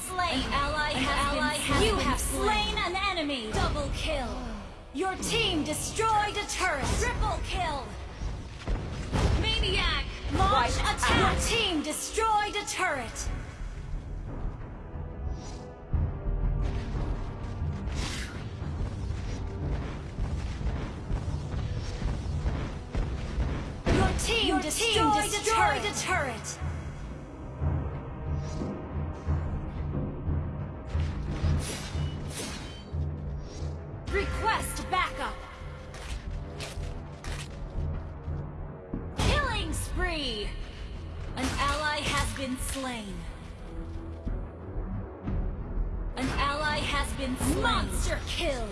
slain. An ally has been slain. You have slain an enemy. Double kill. Your team destroyed a turret. Triple kill. Maniac. Launch attack. out. Your team destroyed a turret. Your team Your destroyed, team a, turret. a turret. Request backup. Killing spree. An ally has been slain. An ally has been slain. Monster kill.